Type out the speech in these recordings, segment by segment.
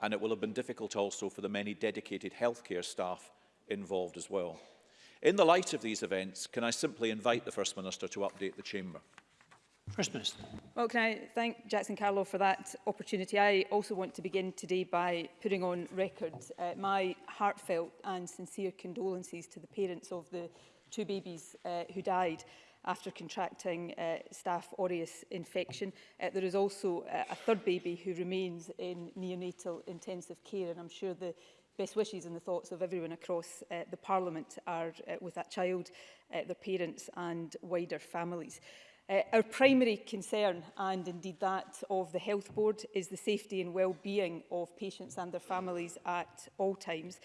and it will have been difficult also for the many dedicated healthcare staff involved as well. In the light of these events, can I simply invite the First Minister to update the Chamber? First Minister. Well, can I thank Jackson Carlow for that opportunity. I also want to begin today by putting on record uh, my heartfelt and sincere condolences to the parents of the two babies uh, who died after contracting uh, staph aureus infection. Uh, there is also uh, a third baby who remains in neonatal intensive care and I'm sure the best wishes and the thoughts of everyone across uh, the Parliament are uh, with that child, uh, their parents and wider families. Uh, our primary concern, and indeed that of the Health Board, is the safety and well-being of patients and their families at all times.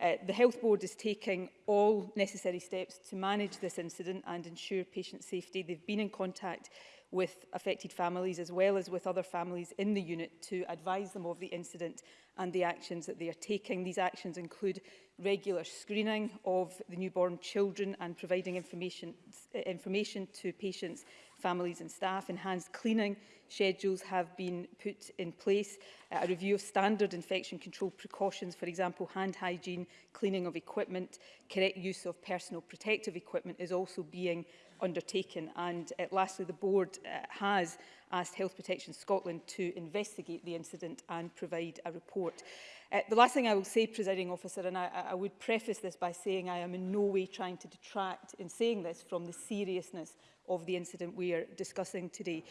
Uh, the Health Board is taking all necessary steps to manage this incident and ensure patient safety. They've been in contact with affected families as well as with other families in the unit to advise them of the incident and the actions that they are taking. These actions include regular screening of the newborn children and providing information, information to patients, families and staff. Enhanced cleaning schedules have been put in place. a review of standard infection control precautions, for example, hand hygiene, cleaning of equipment, correct use of personal protective equipment is also being undertaken. And uh, lastly, the board uh, has asked Health Protection Scotland to investigate the incident and provide a report. Uh, the last thing I will say, presiding officer, and I, I would preface this by saying I am in no way trying to detract in saying this from the seriousness of the incident we are discussing today.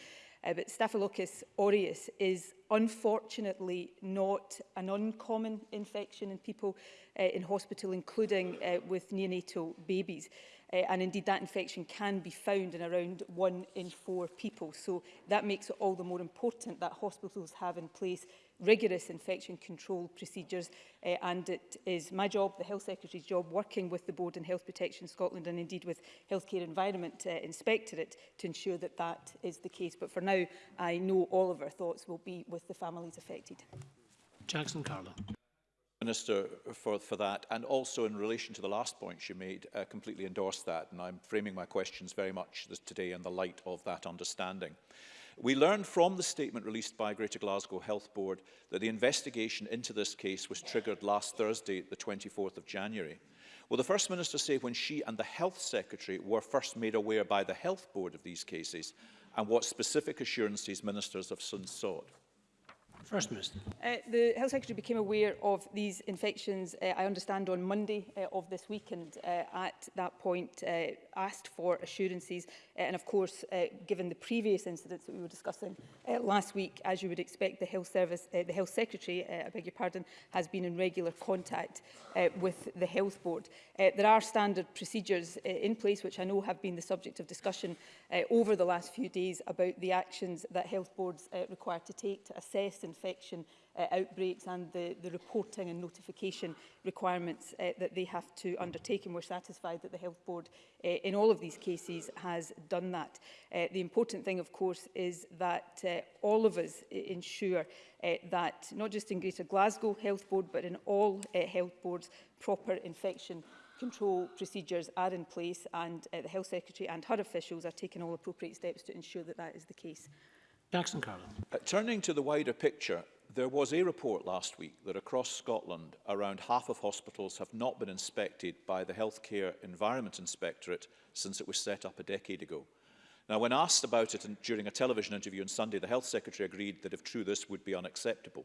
Uh, but Staphylococcus aureus is unfortunately not an uncommon infection in people uh, in hospital, including uh, with neonatal babies. Uh, uh, and indeed that infection can be found in around one in four people. So that makes it all the more important that hospitals have in place rigorous infection control procedures uh, and it is my job, the Health Secretary's job, working with the Board in Health Protection Scotland and indeed with Healthcare Environment uh, Inspectorate to ensure that that is the case. But for now, I know all of our thoughts will be with the families affected. Jackson Carlo. Minister for, for that and also in relation to the last point she made uh, completely endorse that and I'm framing my questions very much today in the light of that understanding. We learned from the statement released by Greater Glasgow Health Board that the investigation into this case was triggered last Thursday, the 24th of January. Will the First Minister say when she and the Health Secretary were first made aware by the Health Board of these cases and what specific assurances ministers have since sought? First Minister. Uh, the Health Secretary became aware of these infections, uh, I understand, on Monday uh, of this week and uh, at that point uh, asked for assurances Uh, and of course, uh, given the previous incidents that we were discussing uh, last week, as you would expect, the Health Service, the Health Secretary, I beg your pardon, has been in regular contact with the Health Board. there are standard procedures in place, which I know have been the subject of discussion over the last few days about the actions that health boards require to take to assess infection uh, outbreaks and the, the reporting and notification requirements uh, that they have to undertake. And we're satisfied that the Health Board uh, in all of these cases has done that. Uh, the important thing, of course, is that uh, all of us ensure uh, that not just in Greater Glasgow Health Board, but in all uh, health boards, proper infection control procedures are in place and uh, the Health Secretary and her officials are taking all appropriate steps to ensure that that is the case. Jackson Carlin. Uh, turning to the wider picture, there was a report last week that across Scotland, around half of hospitals have not been inspected by the Healthcare Environment Inspectorate since it was set up a decade ago. Now, when asked about it during a television interview on Sunday, the Health Secretary agreed that if true, this would be unacceptable.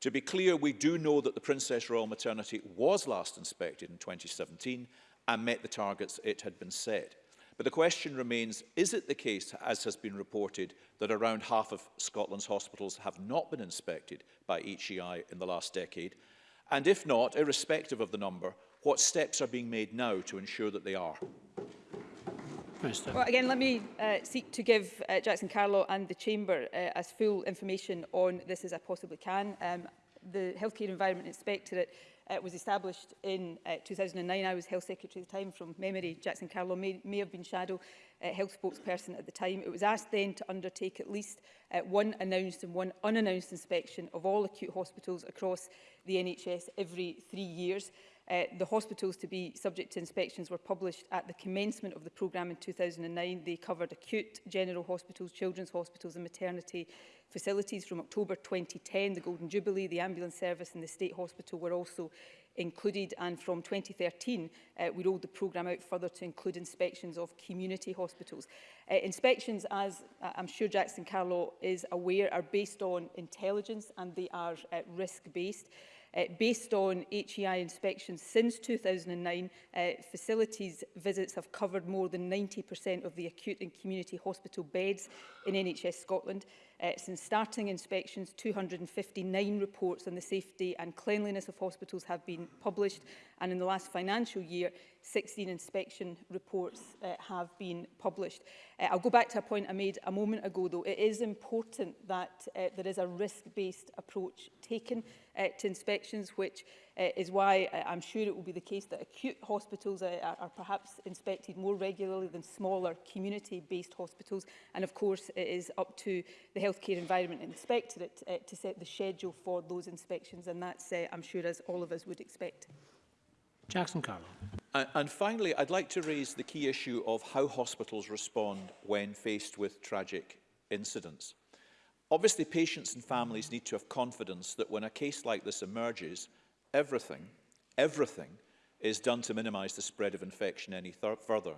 To be clear, we do know that the Princess Royal Maternity was last inspected in 2017 and met the targets it had been set. But the question remains, is it the case, as has been reported, that around half of Scotland's hospitals have not been inspected by HEI in the last decade? And if not, irrespective of the number, what steps are being made now to ensure that they are? Well, again, let me uh, seek to give uh, Jackson Carlo and the Chamber uh, as full information on this as I possibly can. Um, the Healthcare Environment Inspectorate uh, was established in uh, 2009. I was Health Secretary at the time from memory. Jackson Carlow may, may have been shadow uh, health spokesperson at the time. It was asked then to undertake at least uh, one announced and one unannounced inspection of all acute hospitals across the NHS every three years. Uh, the hospitals to be subject to inspections were published at the commencement of the programme in 2009. They covered acute general hospitals, children's hospitals and maternity facilities from October 2010. The Golden Jubilee, the ambulance service and the state hospital were also included and from 2013 uh, we rolled the programme out further to include inspections of community hospitals. Uh, inspections, as uh, I'm sure Jackson Carlow is aware, are based on intelligence and they are uh, risk-based. Uh, based on HEI inspections since 2009, uh, facilities visits have covered more than 90% of the acute and community hospital beds in NHS Scotland. Uh, since starting inspections, 259 reports on the safety and cleanliness of hospitals have been published, and in the last financial year, 16 inspection reports uh, have been published. Uh, I'll go back to a point I made a moment ago though. It is important that uh, there is a risk-based approach taken uh, to inspections, which uh, is why uh, I'm sure it will be the case that acute hospitals are, are perhaps inspected more regularly than smaller community-based hospitals. And of course, it is up to the Healthcare Environment Inspectorate uh, to set the schedule for those inspections. And that's, uh, I'm sure, as all of us would expect. Jackson Carlo. And finally, I'd like to raise the key issue of how hospitals respond when faced with tragic incidents. Obviously, patients and families need to have confidence that when a case like this emerges, everything, everything is done to minimize the spread of infection any further.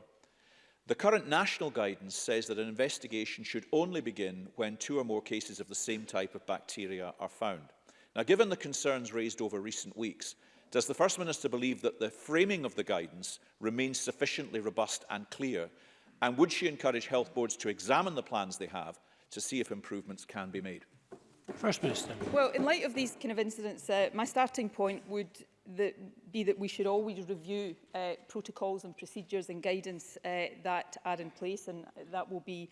The current national guidance says that an investigation should only begin when two or more cases of the same type of bacteria are found. Now, given the concerns raised over recent weeks, Does the First Minister believe that the framing of the guidance remains sufficiently robust and clear? And would she encourage health boards to examine the plans they have to see if improvements can be made? First Minister. Well, in light of these kind of incidents, uh, my starting point would that be that we should always review uh, protocols and procedures and guidance uh, that are in place and that will be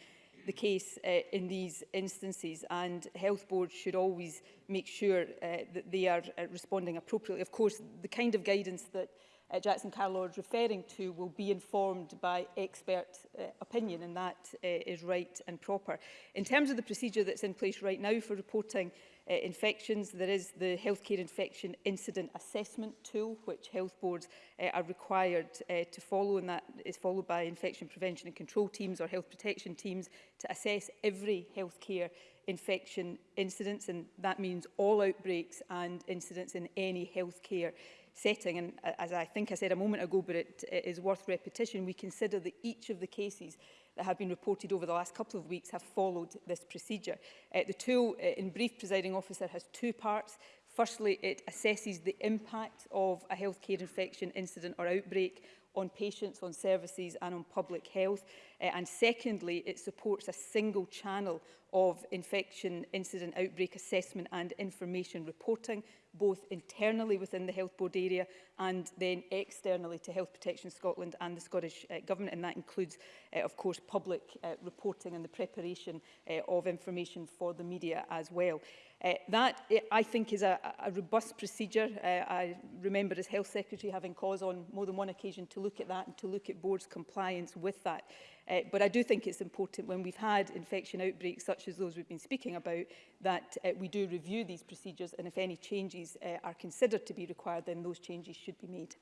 the case uh, in these instances and health boards should always make sure uh, that they are uh, responding appropriately. Of course, the kind of guidance that uh, Jackson Carlaw is referring to will be informed by expert uh, opinion, and that uh, is right and proper. In terms of the procedure that's in place right now for reporting uh, infections, there is the Healthcare Infection Incident Assessment Tool, which health boards uh, are required uh, to follow, and that is followed by infection prevention and control teams or health protection teams to assess every healthcare infection incidents, and that means all outbreaks and incidents in any healthcare setting. And as I think I said a moment ago, but it, it is worth repetition, we consider that each of the cases that have been reported over the last couple of weeks have followed this procedure. Uh, the tool, uh, in brief, presiding officer, has two parts. Firstly, it assesses the impact of a healthcare infection incident or outbreak on patients, on services and on public health. Uh, and secondly, it supports a single channel of infection incident outbreak assessment and information reporting, both internally within the health board area and then externally to Health Protection Scotland and the Scottish uh, Government. And that includes, uh, of course, public uh, reporting and the preparation uh, of information for the media as well. Uh, that, uh, I think, is a, a robust procedure. Uh, I remember as Health Secretary having cause on more than one occasion to look at that and to look at boards' compliance with that. Uh, but I do think it's important when we've had infection outbreaks such as those we've been speaking about that uh, we do review these procedures and if any changes uh, are considered to be required then those changes should be made.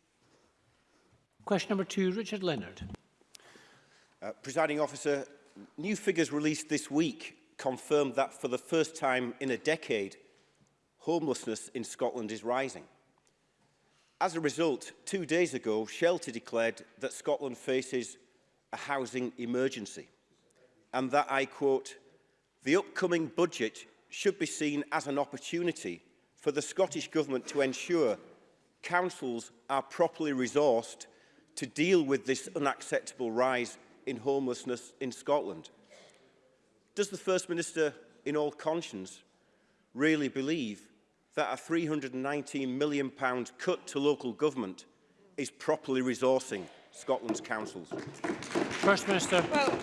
Question number two, Richard Leonard. Uh, Presiding officer, new figures released this week confirmed that for the first time in a decade, homelessness in Scotland is rising. As a result, two days ago, Shelter declared that Scotland faces a housing emergency and that I quote, the upcoming budget should be seen as an opportunity for the Scottish Government to ensure councils are properly resourced to deal with this unacceptable rise in homelessness in Scotland. Does the First Minister, in all conscience, really believe that a £319 million cut to local government is properly resourcing Scotland's councils? First Minister. Well,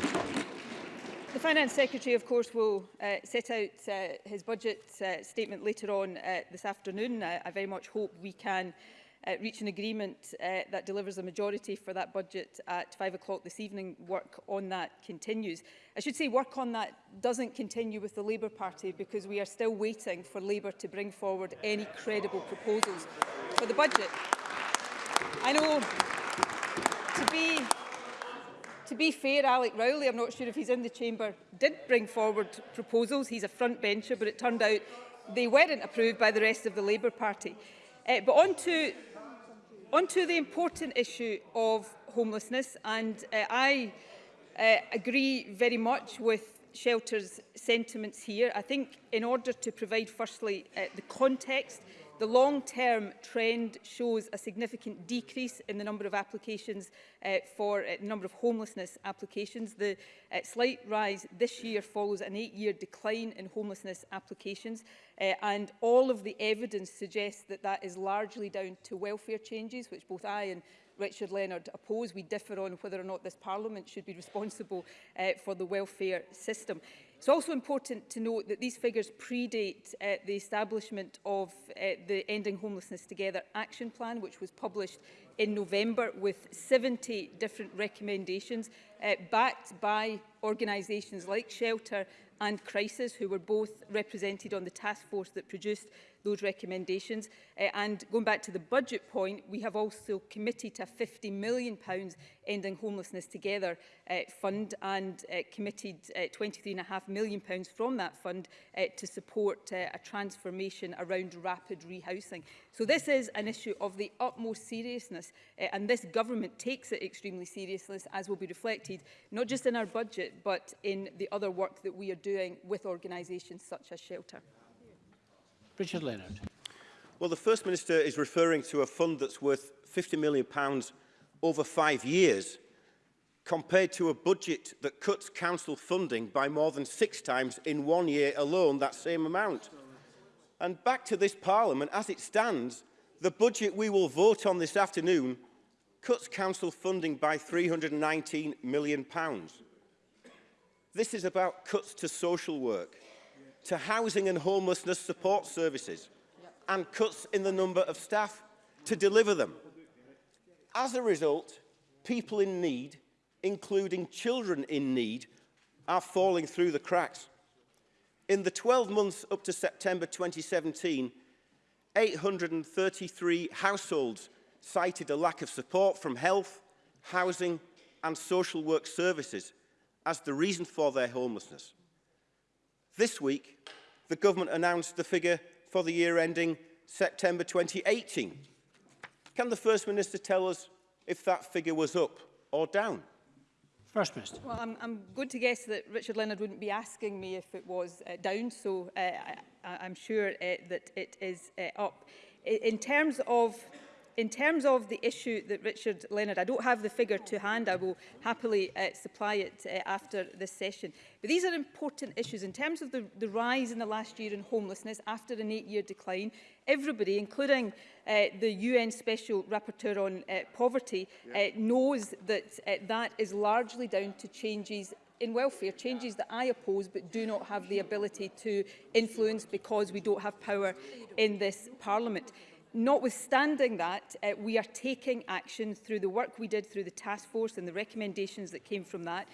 the Finance Secretary, of course, will uh, set out uh, his budget uh, statement later on uh, this afternoon. I, I very much hope we can uh, reach an agreement uh, that delivers a majority for that budget at five o'clock this evening. Work on that continues. I should say work on that doesn't continue with the Labour Party because we are still waiting for Labour to bring forward any credible proposals for the budget. I know to be To be fair, Alec Rowley, I'm not sure if he's in the chamber, did bring forward proposals. He's a front bencher, but it turned out they weren't approved by the rest of the Labour Party. Uh, but on to, on to the important issue of homelessness, and uh, I uh, agree very much with Shelter's sentiments here. I think in order to provide, firstly, uh, the context The long-term trend shows a significant decrease in the number of applications uh, for uh, number of homelessness applications. The uh, slight rise this year follows an eight-year decline in homelessness applications, uh, and all of the evidence suggests that that is largely down to welfare changes, which both I and Richard Leonard oppose. We differ on whether or not this Parliament should be responsible uh, for the welfare system. It's also important to note that these figures predate uh, the establishment of uh, the Ending Homelessness Together Action Plan, which was published in November with 70 different recommendations uh, backed by organisations like Shelter and Crisis, who were both represented on the task force that produced those recommendations. Uh, and going back to the budget point, we have also committed to a £50 million Ending Homelessness Together uh, fund and uh, committed uh, £23.5 million from that fund uh, to support uh, a transformation around rapid rehousing. So this is an issue of the utmost seriousness uh, and this government takes it extremely seriously as will be reflected not just in our budget but in the other work that we are doing with organisations such as Shelter. Richard Leonard. Well, the First Minister is referring to a fund that's worth £50 million pounds over five years, compared to a budget that cuts council funding by more than six times in one year alone, that same amount. And back to this Parliament, as it stands, the budget we will vote on this afternoon cuts council funding by £319 million. Pounds. This is about cuts to social work to housing and homelessness support services and cuts in the number of staff to deliver them. As a result, people in need, including children in need, are falling through the cracks. In the 12 months up to September 2017, 833 households cited a lack of support from health, housing and social work services as the reason for their homelessness. This week, the government announced the figure for the year ending September 2018. Can the First Minister tell us if that figure was up or down? First Minister. Well, I'm, I'm going to guess that Richard Leonard wouldn't be asking me if it was uh, down, so uh, I, I'm sure uh, that it is uh, up. In terms of in terms of the issue that Richard Leonard, I don't have the figure to hand, I will happily uh, supply it uh, after this session. But these are important issues. In terms of the, the rise in the last year in homelessness after an eight-year decline, everybody, including uh, the UN Special Rapporteur on uh, Poverty, yeah. uh, knows that uh, that is largely down to changes in welfare, changes that I oppose but do not have the ability to influence because we don't have power in this parliament. Notwithstanding that, uh, we are taking action through the work we did through the task force and the recommendations that came from that,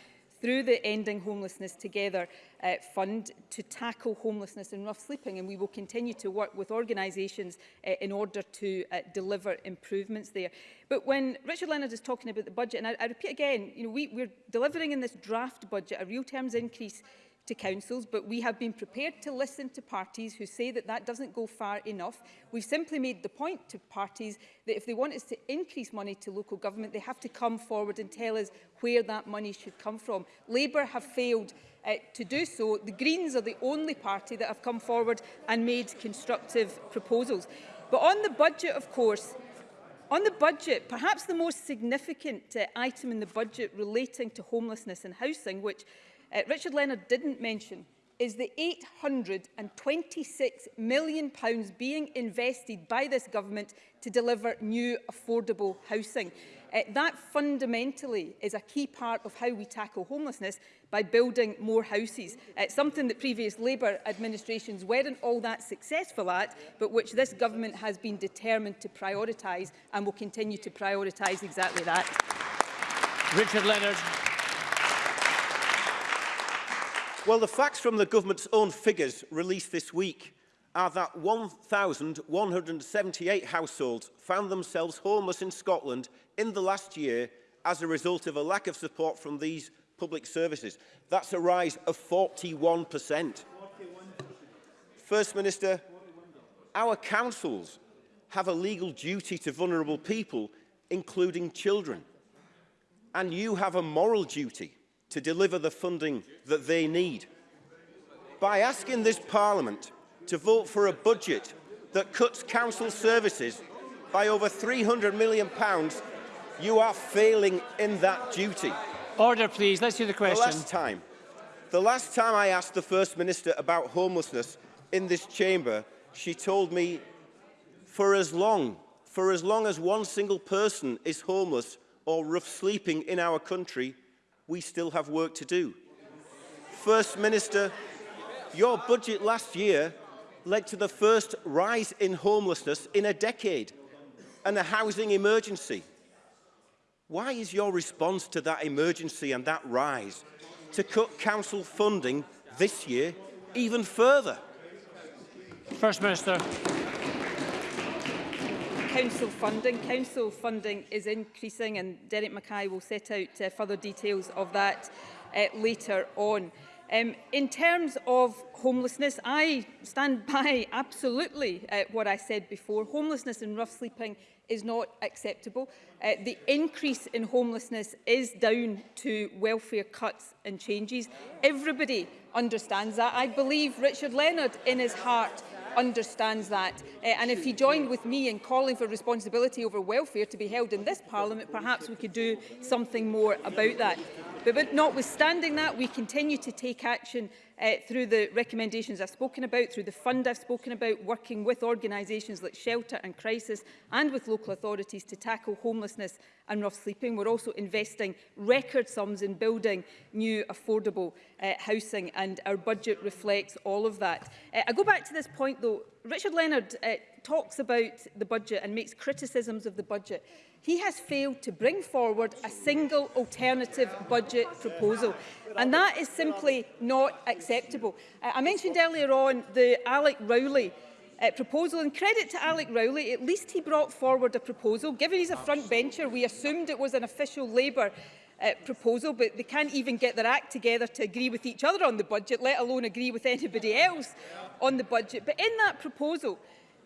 through the Ending Homelessness Together uh, Fund to tackle homelessness and rough sleeping. And we will continue to work with organisations uh, in order to uh, deliver improvements there. But when Richard Leonard is talking about the budget, and I, I repeat again, you know, we, we're delivering in this draft budget a real terms increase to councils, but we have been prepared to listen to parties who say that that doesn't go far enough. We've simply made the point to parties that if they want us to increase money to local government, they have to come forward and tell us where that money should come from. Labour have failed uh, to do so. The Greens are the only party that have come forward and made constructive proposals. But on the budget, of course, On the budget, perhaps the most significant uh, item in the budget relating to homelessness and housing, which uh, Richard Leonard didn't mention is the £826 million pounds being invested by this government to deliver new affordable housing. Uh, that fundamentally is a key part of how we tackle homelessness by building more houses. It's uh, something that previous Labour administrations weren't all that successful at, but which this government has been determined to prioritise and will continue to prioritise exactly that. Richard Leonard. Well, the facts from the government's own figures released this week are that 1,178 households found themselves homeless in Scotland in the last year as a result of a lack of support from these public services. That's a rise of 41%. First Minister, our councils have a legal duty to vulnerable people, including children. And you have a moral duty to deliver the funding that they need. By asking this Parliament to vote for a budget that cuts council services by over £300 million, you are failing in that duty. Order, please. Let's hear the question. The last time, the last time I asked the First Minister about homelessness in this chamber, she told me, for as long, for as long as one single person is homeless or rough sleeping in our country, we still have work to do. First Minister, your budget last year led to the first rise in homelessness in a decade and a housing emergency. Why is your response to that emergency and that rise to cut council funding this year even further? First Minister council funding. Council funding is increasing and Derek Mackay will set out uh, further details of that uh, later on. Um, in terms of homelessness, I stand by absolutely uh, what I said before. Homelessness and rough sleeping is not acceptable. Uh, the increase in homelessness is down to welfare cuts and changes. Everybody understands that. I believe Richard Leonard in his heart understands that. Uh, and if he joined with me in calling for responsibility over welfare to be held in this Parliament, perhaps we could do something more about that. But, but notwithstanding that, we continue to take action uh, through the recommendations I've spoken about, through the fund I've spoken about, working with organisations like Shelter and Crisis and with local authorities to tackle homelessness and rough sleeping. We're also investing record sums in building new affordable uh, housing and our budget reflects all of that. Uh, I go back to this point though, Richard Leonard uh, talks about the budget and makes criticisms of the budget, he has failed to bring forward a single alternative budget proposal. And that is simply not acceptable. Uh, I mentioned earlier on the Alec Rowley uh, proposal. And credit to Alec Rowley, at least he brought forward a proposal. Given he's a front bencher, we assumed it was an official Labour uh, proposal, but they can't even get their act together to agree with each other on the budget, let alone agree with anybody else on the budget. But in that proposal,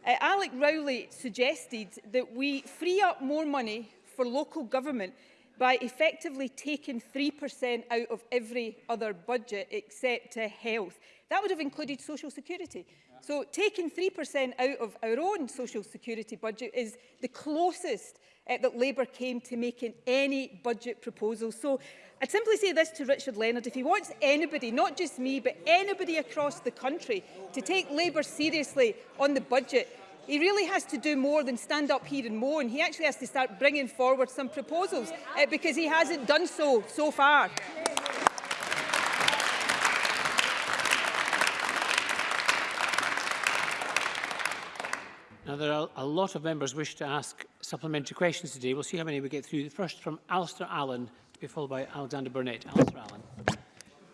Uh, Alec Rowley suggested that we free up more money for local government by effectively taking 3% out of every other budget except uh, health. That would have included social security. So taking 3% out of our own social security budget is the closest uh, that Labour came to making any budget proposal. So I'd simply say this to Richard Leonard, if he wants anybody, not just me, but anybody across the country to take Labour seriously on the budget, he really has to do more than stand up here and moan. He actually has to start bringing forward some proposals uh, because he hasn't done so, so far. Now, there are a lot of members wish to ask supplementary questions today. We'll see how many we get through. The first from Alistair Allen, to be followed by Alexander Burnett. Alistair Allen.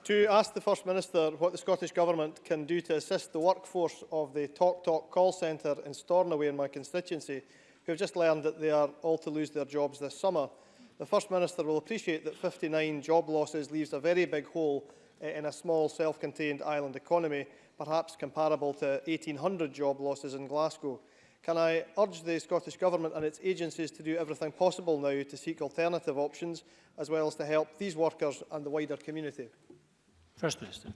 to ask the First Minister what the Scottish Government can do to assist the workforce of the TalkTalk Talk call centre in Stornoway in my constituency, who have just learned that they are all to lose their jobs this summer. The First Minister will appreciate that 59 job losses leaves a very big hole eh, in a small self-contained island economy, perhaps comparable to 1,800 job losses in Glasgow. Can I urge the Scottish Government and its agencies to do everything possible now to seek alternative options, as well as to help these workers and the wider community? First Minister.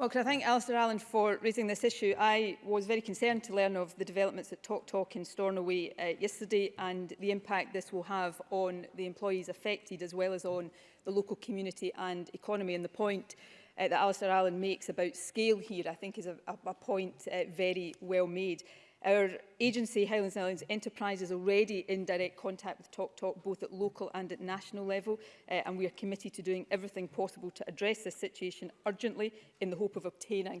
Well, could I thank Alistair Allen for raising this issue. I was very concerned to learn of the developments at Talk Talk in Stornoway uh, yesterday and the impact this will have on the employees affected as well as on the local community and economy. And the point uh, that Alistair Allen makes about scale here, I think is a, a, a point uh, very well made. Our agency, Highlands and Islands Enterprise, is already in direct contact with TalkTalk, Talk, both at local and at national level, uh, and we are committed to doing everything possible to address this situation urgently in the hope of obtaining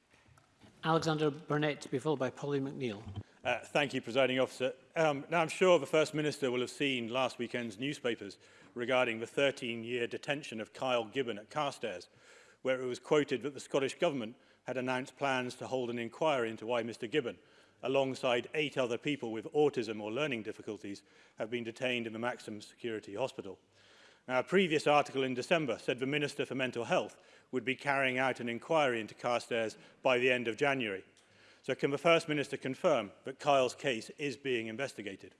Alexander Burnett to be followed by Polly McNeill. Uh, thank you, Presiding Officer. Um, now, I'm sure the First Minister will have seen last weekend's newspapers regarding the 13-year detention of Kyle Gibbon at Carstairs, where it was quoted that the Scottish Government had announced plans to hold an inquiry into why Mr Gibbon, alongside eight other people with autism or learning difficulties, have been detained in the Maximum Security Hospital. Now, a previous article in December said the Minister for Mental Health would be carrying out an inquiry into Carstairs by the end of January. So can the First Minister confirm that Kyle's case is being investigated?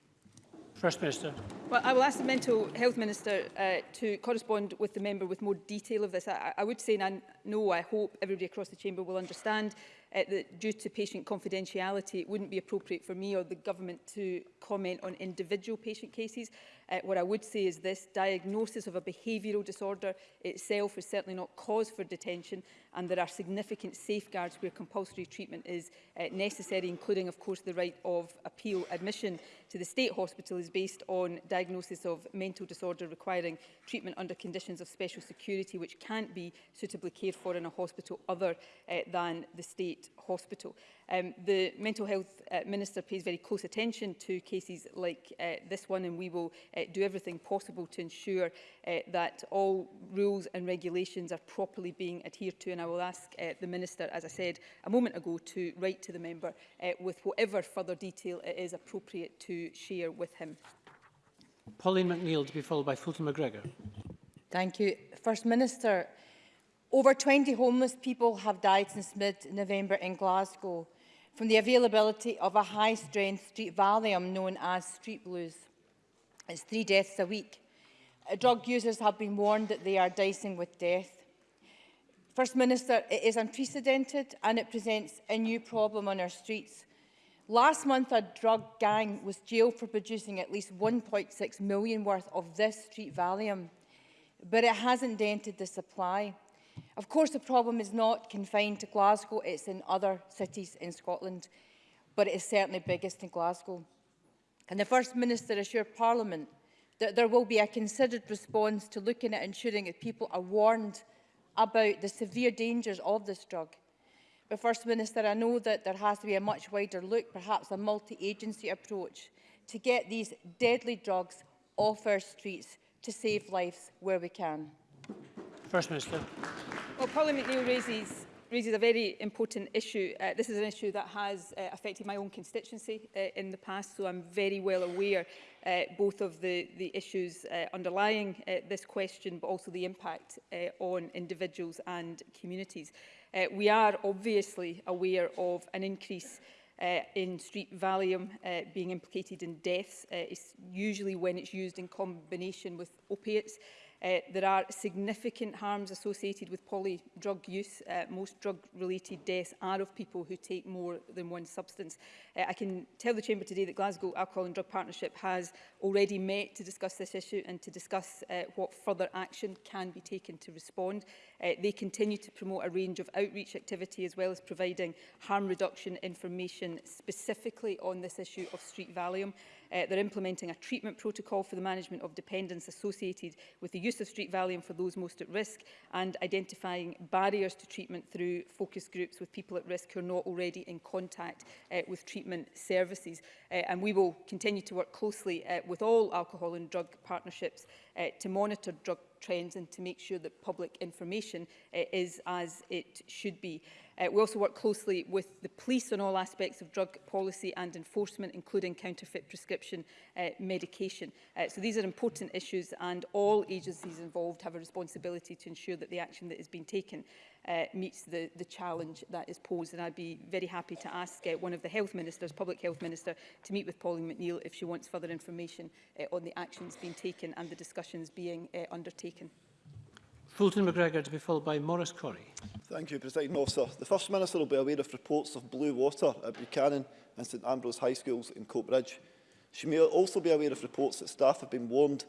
First Minister. Well, I will ask the Mental Health Minister uh, to correspond with the member with more detail of this. I, I would say, and no, I hope everybody across the chamber will understand uh, that due to patient confidentiality, it wouldn't be appropriate for me or the government to comment on individual patient cases. Uh, what I would say is this diagnosis of a behavioural disorder itself is certainly not cause for detention and there are significant safeguards where compulsory treatment is uh, necessary, including, of course, the right of appeal. Admission to the state hospital is based on diagnosis of mental disorder requiring treatment under conditions of special security, which can't be suitably cared for in a hospital other uh, than the state hospital. Um, the Mental Health uh, Minister pays very close attention to cases like uh, this one and we will uh, do everything possible to ensure uh, that all rules and regulations are properly being adhered to and I will ask uh, the Minister, as I said a moment ago, to write to the member uh, with whatever further detail it is appropriate to share with him. Pauline McNeill to be followed by Fulton McGregor. Thank you. First Minister, over 20 homeless people have died since mid-November in Glasgow from the availability of a high-strength street Valium known as street blues. It's three deaths a week. Uh, drug users have been warned that they are dicing with death. First Minister, it is unprecedented and it presents a new problem on our streets. Last month, a drug gang was jailed for producing at least 1.6 million worth of this street Valium, but it hasn't dented the supply. Of course, the problem is not confined to Glasgow, it's in other cities in Scotland, but it is certainly biggest in Glasgow. Can the First Minister assure Parliament that there will be a considered response to looking at ensuring that people are warned about the severe dangers of this drug? But First Minister, I know that there has to be a much wider look, perhaps a multi-agency approach, to get these deadly drugs off our streets to save lives where we can. First Minister. Well, Parliament Neil raises, raises a very important issue. Uh, this is an issue that has uh, affected my own constituency uh, in the past, so I'm very well aware uh, both of the, the issues uh, underlying uh, this question, but also the impact uh, on individuals and communities. Uh, we are obviously aware of an increase uh, in street Valium uh, being implicated in deaths, uh, it's usually when it's used in combination with opiates. Uh, Uh, there are significant harms associated with polydrug use. Uh, most drug-related deaths are of people who take more than one substance. Uh, I can tell the Chamber today that Glasgow Alcohol and Drug Partnership has already met to discuss this issue and to discuss uh, what further action can be taken to respond. Uh, they continue to promote a range of outreach activity as well as providing harm reduction information specifically on this issue of street Valium. Uh, they're implementing a treatment protocol for the management of dependence associated with the use of street Valium for those most at risk and identifying barriers to treatment through focus groups with people at risk who are not already in contact uh, with treatment services. Uh, and we will continue to work closely uh, with all alcohol and drug partnerships uh, to monitor drug trends and to make sure that public information uh, is as it should be. Uh, we also work closely with the police on all aspects of drug policy and enforcement, including counterfeit prescription uh, medication. Uh, so these are important issues and all agencies involved have a responsibility to ensure that the action that has been taken uh, meets the, the challenge that is posed. And I'd be very happy to ask uh, one of the health ministers, public health minister, to meet with Pauline McNeill if she wants further information uh, on the actions being taken and the discussions being uh, undertaken. Fulton McGregor to be followed by Maurice Corrie. Thank you, President Officer. The First Minister will be aware of reports of blue water at Buchanan and St Ambrose High Schools in Coatbridge. She may also be aware of reports that staff have been warned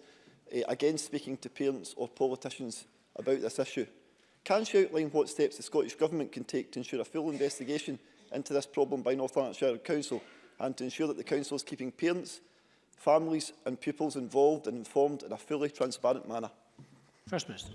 eh, against speaking to parents or politicians about this issue. Can she outline what steps the Scottish Government can take to ensure a full investigation into this problem by North Lanarkshire Council and to ensure that the Council is keeping parents, families and pupils involved and informed in a fully transparent manner? First Minister.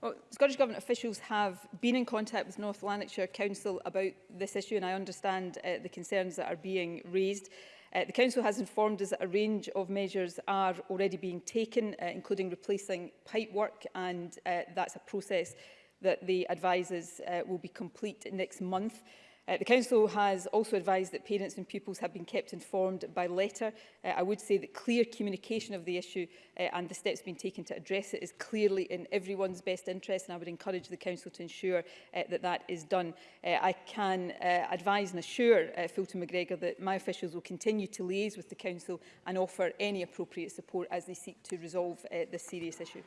Well, Scottish Government officials have been in contact with North Lanarkshire Council about this issue and I understand uh, the concerns that are being raised. Uh, the Council has informed us that a range of measures are already being taken, uh, including replacing pipework, and uh, that's a process that the advisers uh, will be complete next month. Uh, the Council has also advised that parents and pupils have been kept informed by letter. Uh, I would say that clear communication of the issue uh, and the steps being taken to address it is clearly in everyone's best interest and I would encourage the Council to ensure uh, that that is done. Uh, I can uh, advise and assure uh, Fulton MacGregor that my officials will continue to liaise with the Council and offer any appropriate support as they seek to resolve uh, this serious issue.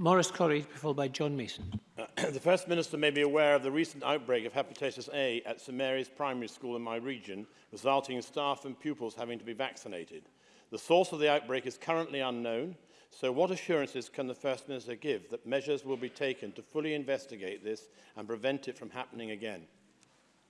Morris Corrie, followed by John Mason. the First Minister may be aware of the recent outbreak of hepatitis A at St Mary's Primary School in my region, resulting in staff and pupils having to be vaccinated. The source of the outbreak is currently unknown, so what assurances can the First Minister give that measures will be taken to fully investigate this and prevent it from happening again?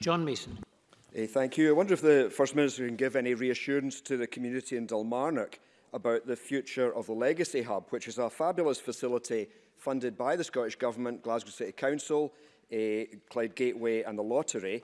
John Mason. Hey, eh, thank you. I wonder if the First Minister can give any reassurance to the community in Dalmarnock about the future of the Legacy Hub, which is a fabulous facility funded by the Scottish Government, Glasgow City Council, uh, Clyde Gateway and the Lottery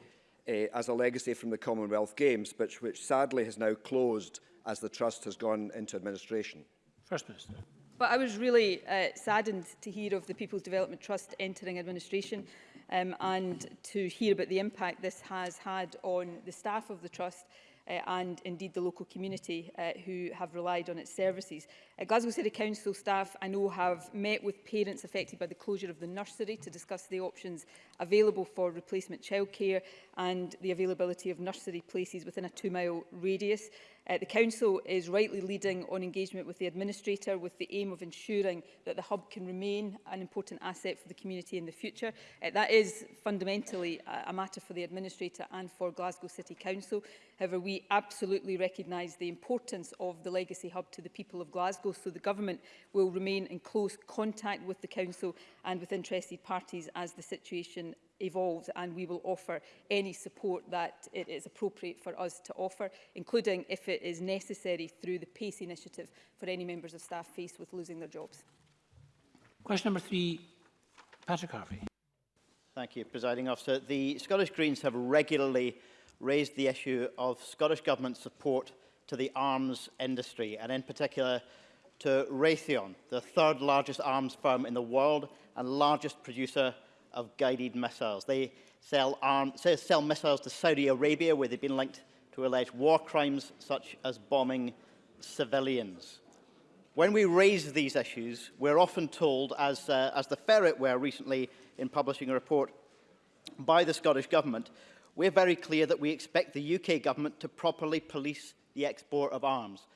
uh, as a legacy from the Commonwealth Games, but which sadly has now closed as the Trust has gone into administration. First Minister. But I was really uh, saddened to hear of the People's Development Trust entering administration um, and to hear about the impact this has had on the staff of the Trust uh, and indeed the local community uh, who have relied on its services. Uh, Glasgow City Council staff I know have met with parents affected by the closure of the nursery to discuss the options available for replacement childcare and the availability of nursery places within a two mile radius. Uh, the Council is rightly leading on engagement with the Administrator with the aim of ensuring that the hub can remain an important asset for the community in the future. Uh, that is fundamentally a, a matter for the Administrator and for Glasgow City Council. However, we absolutely recognise the importance of the legacy hub to the people of Glasgow, so the Government will remain in close contact with the Council and with interested parties as the situation evolves and we will offer any support that it is appropriate for us to offer, including if it is necessary through the PACE initiative for any members of staff faced with losing their jobs. Question number three, Patrick Harvey. Thank you, Presiding Officer. The Scottish Greens have regularly raised the issue of Scottish Government support to the arms industry, and in particular to Raytheon, the third largest arms firm in the world and largest producer of of guided missiles. They sell, arm, sell missiles to Saudi Arabia, where they've been linked to alleged war crimes such as bombing civilians. When we raise these issues, we're often told, as, uh, as the Ferret were recently in publishing a report by the Scottish Government, we're very clear that we expect the UK Government to properly police the export of arms.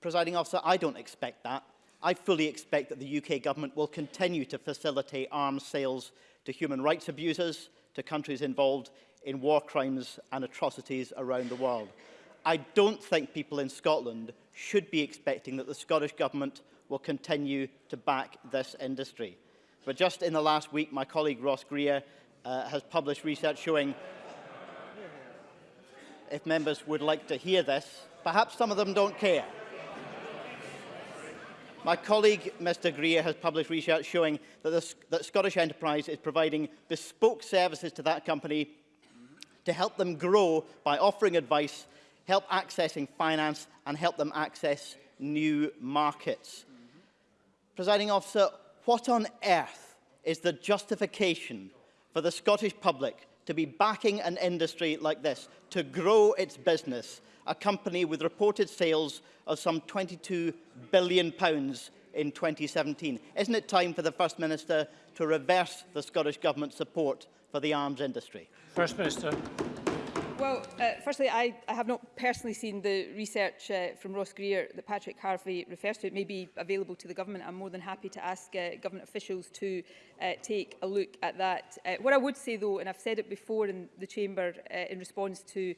Presiding officer, I don't expect that. I fully expect that the UK Government will continue to facilitate arms sales to human rights abusers, to countries involved in war crimes and atrocities around the world. I don't think people in Scotland should be expecting that the Scottish Government will continue to back this industry. But just in the last week, my colleague Ross Greer uh, has published research showing if members would like to hear this, perhaps some of them don't care. My colleague, Mr Greer, has published research showing that, the, that Scottish Enterprise is providing bespoke services to that company to help them grow by offering advice, help accessing finance and help them access new markets. Mm -hmm. Presiding officer, what on earth is the justification for the Scottish public to be backing an industry like this to grow its business, a company with reported sales of some £22 billion in 2017. Isn't it time for the First Minister to reverse the Scottish Government's support for the arms industry? First Minister. Well, uh, firstly, I, I have not personally seen the research uh, from Ross Greer that Patrick Harvey refers to. It may be available to the government. I'm more than happy to ask uh, government officials to uh, take a look at that. Uh, what I would say, though, and I've said it before in the Chamber uh, in response to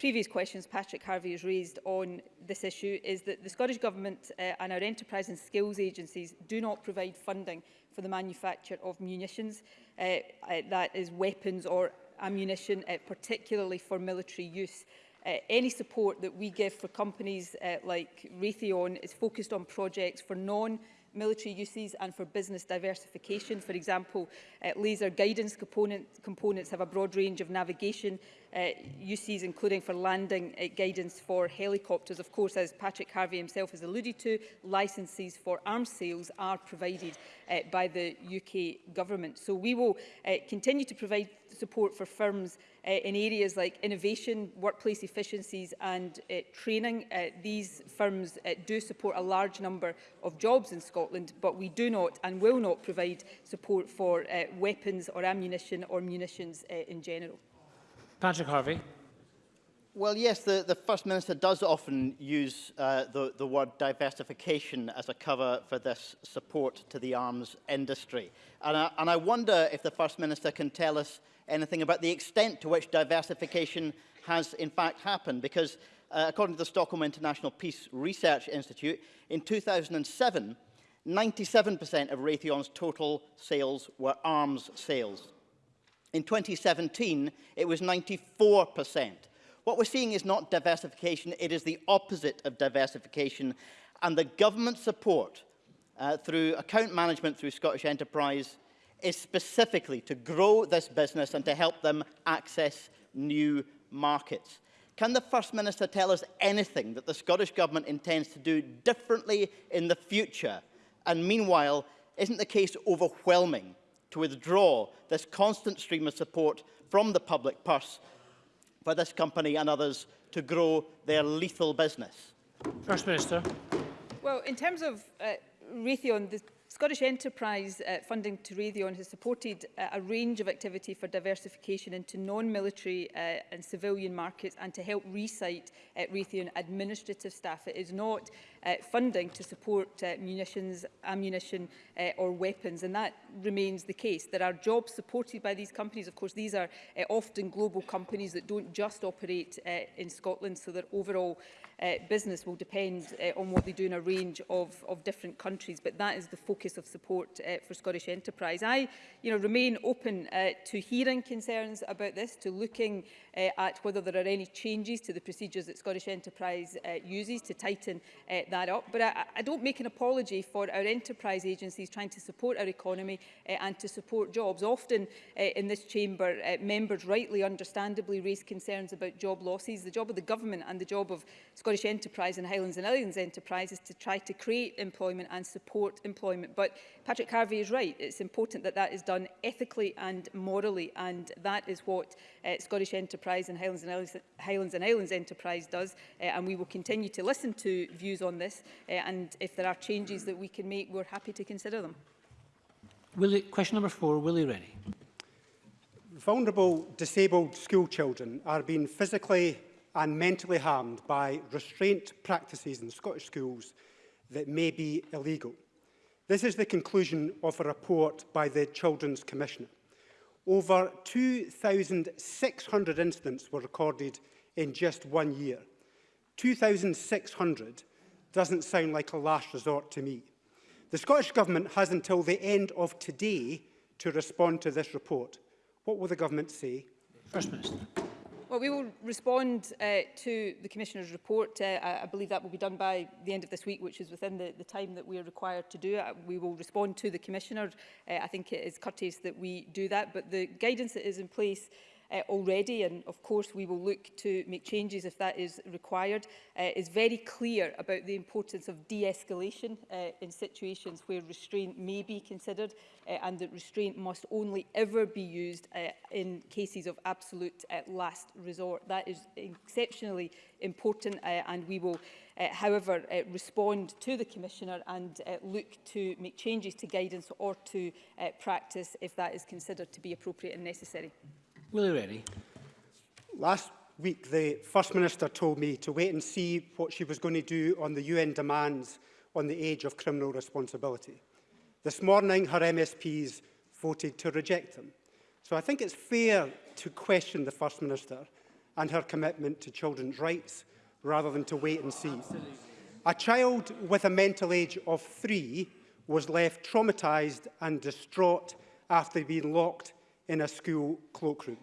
previous questions Patrick Harvey has raised on this issue is that the Scottish Government uh, and our enterprise and skills agencies do not provide funding for the manufacture of munitions. Uh, uh, that is weapons or ammunition, uh, particularly for military use. Uh, any support that we give for companies uh, like Raytheon is focused on projects for non-military uses and for business diversification. For example, uh, laser guidance component, components have a broad range of navigation uh, uses, including for landing uh, guidance for helicopters. Of course, as Patrick Harvey himself has alluded to, licences for arms sales are provided uh, by the UK government. So we will uh, continue to provide support for firms uh, in areas like innovation, workplace efficiencies and uh, training. Uh, these firms uh, do support a large number of jobs in Scotland, but we do not and will not provide support for uh, weapons or ammunition or munitions uh, in general. Patrick Harvey. Well, yes, the, the First Minister does often use uh, the, the word diversification as a cover for this support to the arms industry. And I, and I wonder if the First Minister can tell us anything about the extent to which diversification has in fact happened, because uh, according to the Stockholm International Peace Research Institute, in 2007, 97% of Raytheon's total sales were arms sales. In 2017, it was 94%. What we're seeing is not diversification, it is the opposite of diversification. And the government support uh, through account management through Scottish Enterprise is specifically to grow this business and to help them access new markets. Can the First Minister tell us anything that the Scottish Government intends to do differently in the future? And meanwhile, isn't the case overwhelming to withdraw this constant stream of support from the public purse for this company and others to grow their lethal business? First Minister. Well, in terms of uh, Raytheon, the Scottish Enterprise uh, funding to Raytheon has supported uh, a range of activity for diversification into non-military uh, and civilian markets and to help recite uh, Raytheon administrative staff. It is not uh, funding to support uh, munitions, ammunition uh, or weapons. And that remains the case. There are jobs supported by these companies. Of course, these are uh, often global companies that don't just operate uh, in Scotland, so their overall uh, business will depend uh, on what they do in a range of, of different countries. But that is the focus of support uh, for Scottish enterprise. I you know, remain open uh, to hearing concerns about this, to looking uh, at whether there are any changes to the procedures that Scottish enterprise uh, uses to tighten uh, get that up. But I, I don't make an apology for our enterprise agencies trying to support our economy uh, and to support jobs. Often uh, in this chamber, uh, members rightly, understandably raise concerns about job losses. The job of the government and the job of Scottish Enterprise and Highlands and Islands Enterprise is to try to create employment and support employment. But Patrick Harvey is right. It's important that that is done ethically and morally. And that is what uh, Scottish Enterprise and Highlands and Islands, Highlands and Islands Enterprise does. Uh, and we will continue to listen to views on this uh, and if there are changes that we can make, we're happy to consider them. Willie, question number four, Willie Rennie. Vulnerable disabled school children are being physically and mentally harmed by restraint practices in Scottish schools that may be illegal. This is the conclusion of a report by the Children's Commissioner. Over 2,600 incidents were recorded in just one year. 2,600 doesn't sound like a last resort to me. The Scottish Government has until the end of today to respond to this report. What will the Government say? First Minister. Well, we will respond uh, to the Commissioner's report. Uh, I believe that will be done by the end of this week, which is within the, the time that we are required to do it. Uh, we will respond to the Commissioner. Uh, I think it is courteous that we do that, but the guidance that is in place uh, already, and of course we will look to make changes if that is required, uh, is very clear about the importance of de-escalation uh, in situations where restraint may be considered uh, and that restraint must only ever be used uh, in cases of absolute uh, last resort. That is exceptionally important uh, and we will uh, however uh, respond to the Commissioner and uh, look to make changes to guidance or to uh, practice if that is considered to be appropriate and necessary. Willie Rennie. Last week, the First Minister told me to wait and see what she was going to do on the UN demands on the age of criminal responsibility. This morning, her MSPs voted to reject them. So I think it's fair to question the First Minister and her commitment to children's rights rather than to wait and see. Absolutely. A child with a mental age of three was left traumatised and distraught after being locked in a school cloakroom.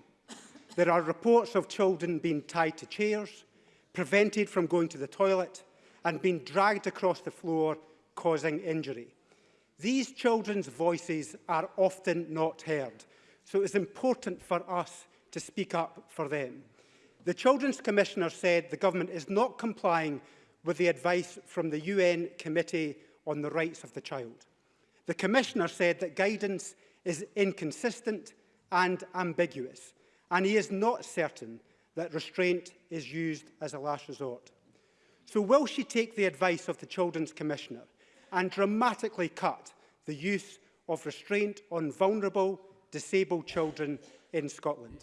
There are reports of children being tied to chairs, prevented from going to the toilet and being dragged across the floor, causing injury. These children's voices are often not heard, so it's important for us to speak up for them. The Children's Commissioner said the government is not complying with the advice from the UN Committee on the Rights of the Child. The Commissioner said that guidance is inconsistent and ambiguous, and he is not certain that restraint is used as a last resort. So will she take the advice of the Children's Commissioner and dramatically cut the use of restraint on vulnerable, disabled children in Scotland?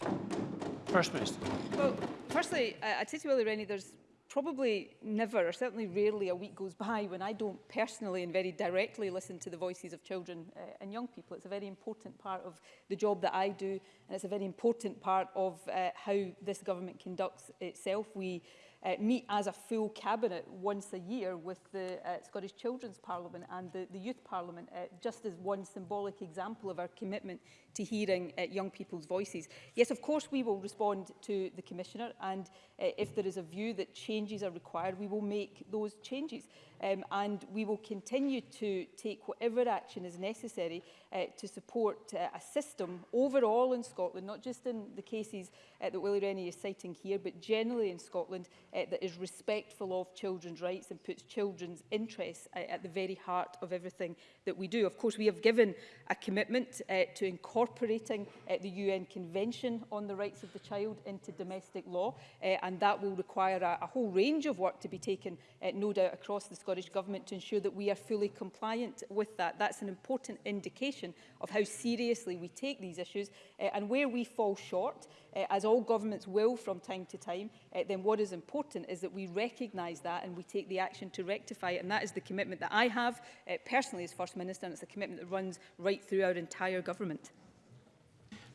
First Minister. Well, firstly, I, I'd say to Willie Rennie, there's probably never, or certainly rarely, a week goes by when I don't personally and very directly listen to the voices of children uh, and young people. It's a very important part of the job that I do, and it's a very important part of uh, how this government conducts itself. We uh, meet as a full cabinet once a year with the uh, Scottish Children's Parliament and the, the Youth Parliament, uh, just as one symbolic example of our commitment to hearing uh, young people's voices. Yes, of course, we will respond to the Commissioner and uh, if there is a view that changes are required, we will make those changes um, and we will continue to take whatever action is necessary uh, to support uh, a system overall in Scotland, not just in the cases uh, that Willie Rennie is citing here, but generally in Scotland, uh, that is respectful of children's rights and puts children's interests uh, at the very heart of everything that we do. Of course, we have given a commitment uh, to incorporating uh, the UN Convention on the Rights of the Child into domestic law, uh, and that will require a, a whole range of work to be taken, uh, no doubt, across the Scottish Government to ensure that we are fully compliant with that. That's an important indication of how seriously we take these issues uh, and where we fall short, uh, as all governments will from time to time, uh, then what is important is that we recognise that and we take the action to rectify it. And that is the commitment that I have uh, personally as First Minister and it's a commitment that runs right through our entire government.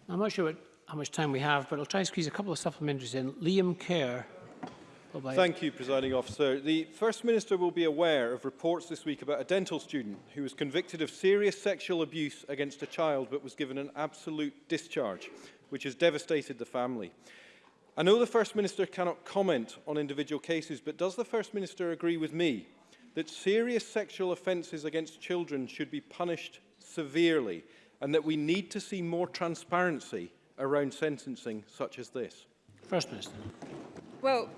I'm not sure what, how much time we have, but I'll try to squeeze a couple of supplementaries in. Liam Kerr. Bye -bye. Thank you, Presiding Officer. The First Minister will be aware of reports this week about a dental student who was convicted of serious sexual abuse against a child but was given an absolute discharge, which has devastated the family. I know the First Minister cannot comment on individual cases, but does the First Minister agree with me that serious sexual offences against children should be punished severely and that we need to see more transparency around sentencing such as this? First Minister. Well,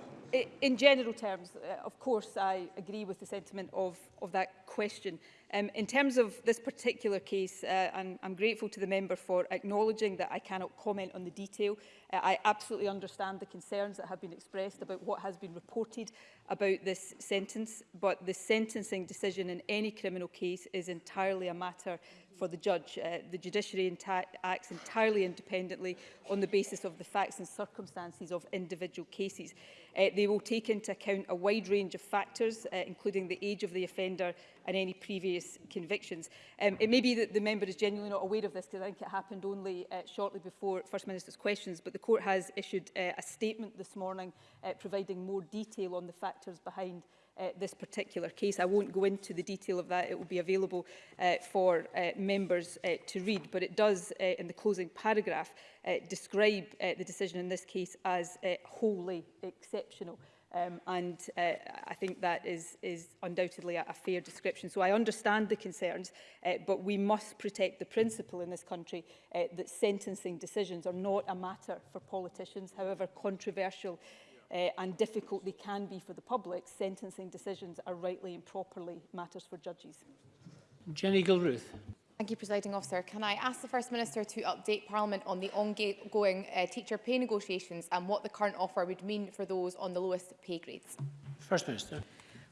in general terms, uh, of course, I agree with the sentiment of, of that question. Um, in terms of this particular case, uh, I'm, I'm grateful to the member for acknowledging that I cannot comment on the detail. Uh, I absolutely understand the concerns that have been expressed about what has been reported about this sentence, but the sentencing decision in any criminal case is entirely a matter mm for the judge. Uh, the judiciary acts entirely independently on the basis of the facts and circumstances of individual cases. Uh, they will take into account a wide range of factors, uh, including the age of the offender and any previous convictions. Um, it may be that the member is genuinely not aware of this because I think it happened only uh, shortly before First Minister's questions, but the court has issued uh, a statement this morning uh, providing more detail on the factors behind uh, uh, this particular case. I won't go into the detail of that. It will be available uh, for uh, members uh, to read, but it does, uh, in the closing paragraph, uh, describe uh, the decision in this case as uh, wholly exceptional. Um, and uh, I think that is, is undoubtedly a, a fair description. So I understand the concerns, uh, but we must protect the principle in this country uh, that sentencing decisions are not a matter for politicians, however controversial uh, and difficult they can be for the public, sentencing decisions are rightly and properly matters for judges. Jenny Gilruth. Thank you, Presiding Officer. Can I ask the First Minister to update Parliament on the ongoing uh, teacher pay negotiations and what the current offer would mean for those on the lowest pay grades? First Minister.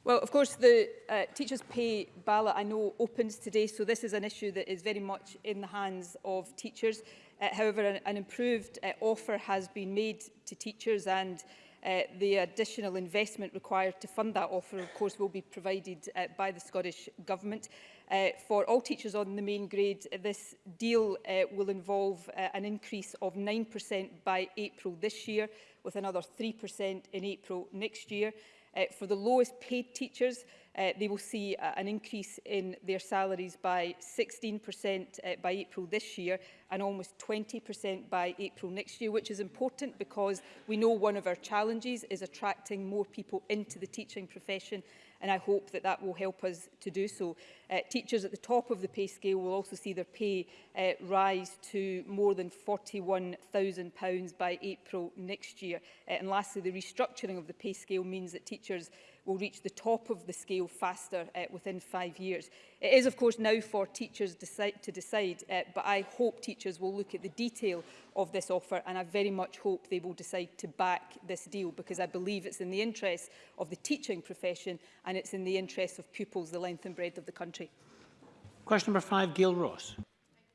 Well, of course, the uh, teachers' pay ballot, I know, opens today, so this is an issue that is very much in the hands of teachers. Uh, however, an, an improved uh, offer has been made to teachers and Uh, the additional investment required to fund that offer, of course, will be provided uh, by the Scottish Government. Uh, for all teachers on the main grade, this deal uh, will involve uh, an increase of 9% by April this year, with another 3% in April next year. Uh, for the lowest paid teachers, uh, they will see uh, an increase in their salaries by 16% uh, eh, by April this year and almost 20% by April next year, which is important because we know one of our challenges is attracting more people into the teaching profession and I hope that that will help us to do so. Uh, teachers at the top of the pay scale will also see their pay uh, rise to more than £41,000 by April next year. Uh, and lastly, the restructuring of the pay scale means that teachers will reach the top of the scale faster uh, within five years. It is, of course, now for teachers decide to decide, uh, but I hope teachers will look at the detail of this offer and I very much hope they will decide to back this deal because I believe it's in the interest of the teaching profession and it's in the interest of pupils, the length and breadth of the country. Question number five, Gail Ross.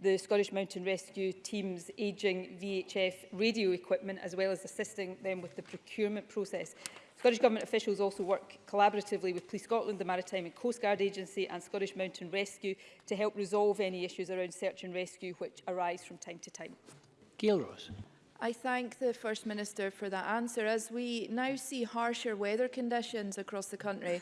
the Scottish Mountain Rescue Team's ageing VHF radio equipment, as well as assisting them with the procurement process. Scottish Government officials also work collaboratively with Police Scotland, the Maritime and Coast Guard Agency and Scottish Mountain Rescue to help resolve any issues around search and rescue which arise from time to time. Gail Ross. I thank the First Minister for that answer. As we now see harsher weather conditions across the country,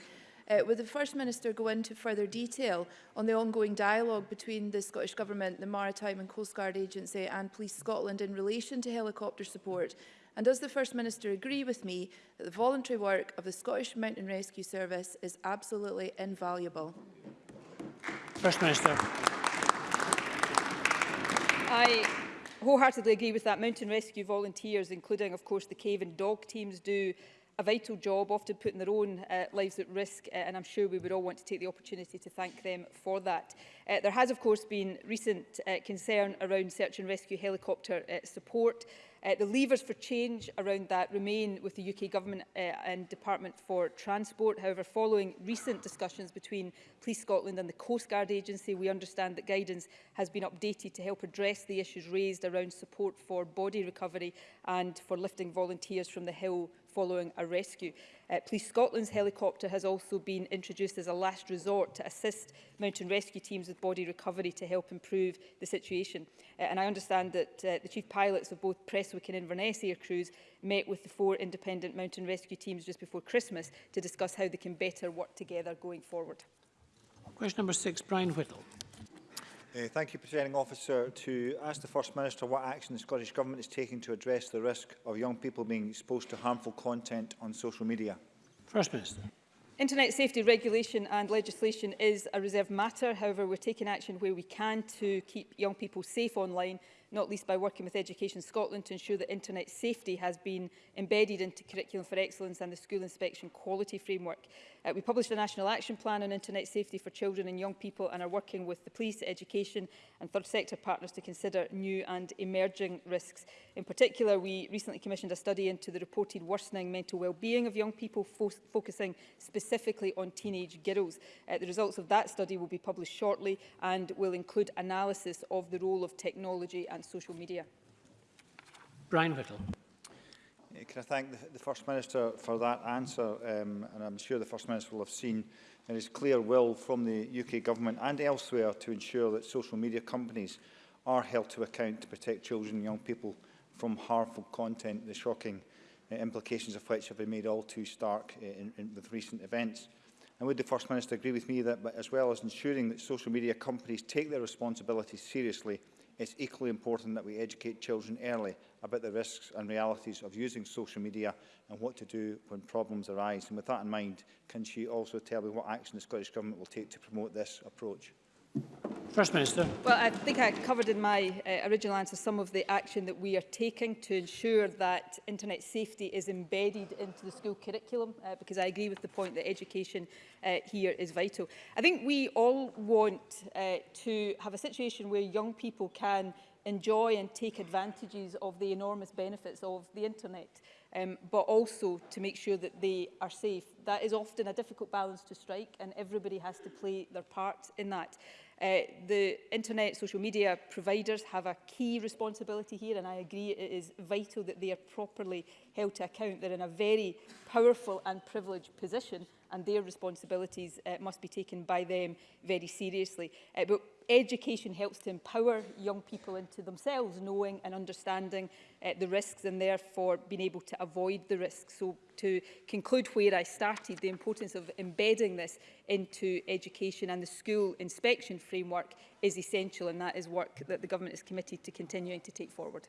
Uh, will the First Minister go into further detail on the ongoing dialogue between the Scottish Government, the Maritime and Coast Guard Agency and Police Scotland in relation to helicopter support? And does the First Minister agree with me that the voluntary work of the Scottish Mountain Rescue Service is absolutely invaluable? First Minister. I wholeheartedly agree with that. Mountain rescue volunteers, including, of course, the cave and dog teams, do a vital job, often putting their own uh, lives at risk, uh, and I'm sure we would all want to take the opportunity to thank them for that. Uh, there has, of course, been recent uh, concern around search and rescue helicopter uh, support. Uh, the levers for change around that remain with the UK Government uh, and Department for Transport. However, following recent discussions between Police Scotland and the Coast Guard Agency, we understand that guidance has been updated to help address the issues raised around support for body recovery and for lifting volunteers from the hill following a rescue. Uh, Police Scotland's helicopter has also been introduced as a last resort to assist mountain rescue teams with body recovery to help improve the situation. Uh, and I understand that uh, the chief pilots of both Presswick and Inverness air crews met with the four independent mountain rescue teams just before Christmas to discuss how they can better work together going forward. Question number six, Brian Whittle. Uh, thank you, Presiding Officer. To ask the First Minister what action the Scottish Government is taking to address the risk of young people being exposed to harmful content on social media. First Minister. Internet safety regulation and legislation is a reserved matter. However, we're taking action where we can to keep young people safe online not least by working with Education Scotland to ensure that internet safety has been embedded into Curriculum for Excellence and the School Inspection Quality Framework. Uh, we published a National Action Plan on Internet Safety for Children and Young People and are working with the police, education and third sector partners to consider new and emerging risks. In particular, we recently commissioned a study into the reported worsening mental well-being of young people, fo focusing specifically on teenage girls. Uh, the results of that study will be published shortly and will include analysis of the role of technology and and social media. Brian Whittle. Can I thank the, the First Minister for that answer? Um, and I'm sure the First Minister will have seen there is clear will from the UK Government and elsewhere to ensure that social media companies are held to account to protect children and young people from harmful content, the shocking uh, implications of which have been made all too stark uh, in, in, with recent events. And would the First Minister agree with me that, but as well as ensuring that social media companies take their responsibilities seriously, it's equally important that we educate children early about the risks and realities of using social media and what to do when problems arise. And with that in mind, can she also tell me what action the Scottish Government will take to promote this approach? First Minister. Well, I think I covered in my uh, original answer some of the action that we are taking to ensure that internet safety is embedded into the school curriculum, uh, because I agree with the point that education uh, here is vital. I think we all want uh, to have a situation where young people can enjoy and take advantages of the enormous benefits of the internet, um, but also to make sure that they are safe. That is often a difficult balance to strike and everybody has to play their part in that. Uh, the internet, social media providers have a key responsibility here and I agree it is vital that they are properly held to account. They're in a very powerful and privileged position and their responsibilities uh, must be taken by them very seriously. Uh, but education helps to empower young people into themselves knowing and understanding uh, the risks and therefore being able to avoid the risks. So to conclude where I started, the importance of embedding this into education and the school inspection framework is essential and that is work that the government is committed to continuing to take forward.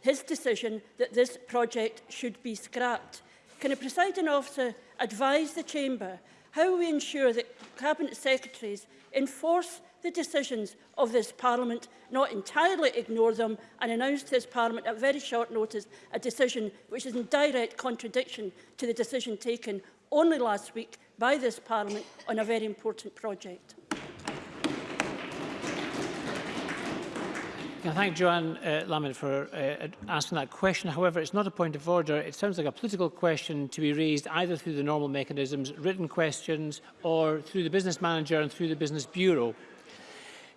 his decision that this project should be scrapped. Can a presiding officer advise the Chamber how we ensure that Cabinet Secretaries enforce the decisions of this Parliament, not entirely ignore them and announce to this Parliament at very short notice a decision which is in direct contradiction to the decision taken only last week by this Parliament on a very important project. Can I thank Joanne uh, Lamid for uh, asking that question. However, it's not a point of order. It sounds like a political question to be raised either through the normal mechanisms, written questions, or through the business manager and through the business bureau.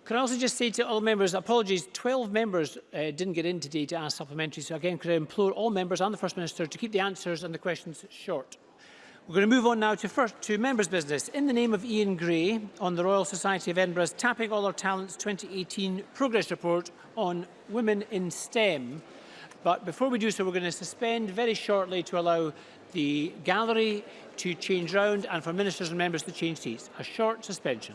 Could I also just say to all members, apologies, 12 members uh, didn't get in today to ask supplementary. So again, could I implore all members and the First Minister to keep the answers and the questions short. We're going to move on now to first to members' business. In the name of Ian Gray on the Royal Society of Edinburgh's Tapping All Our Talents 2018 Progress Report on Women in STEM. But before we do so, we're going to suspend very shortly to allow the gallery to change round and for ministers and members to change seats. A short suspension.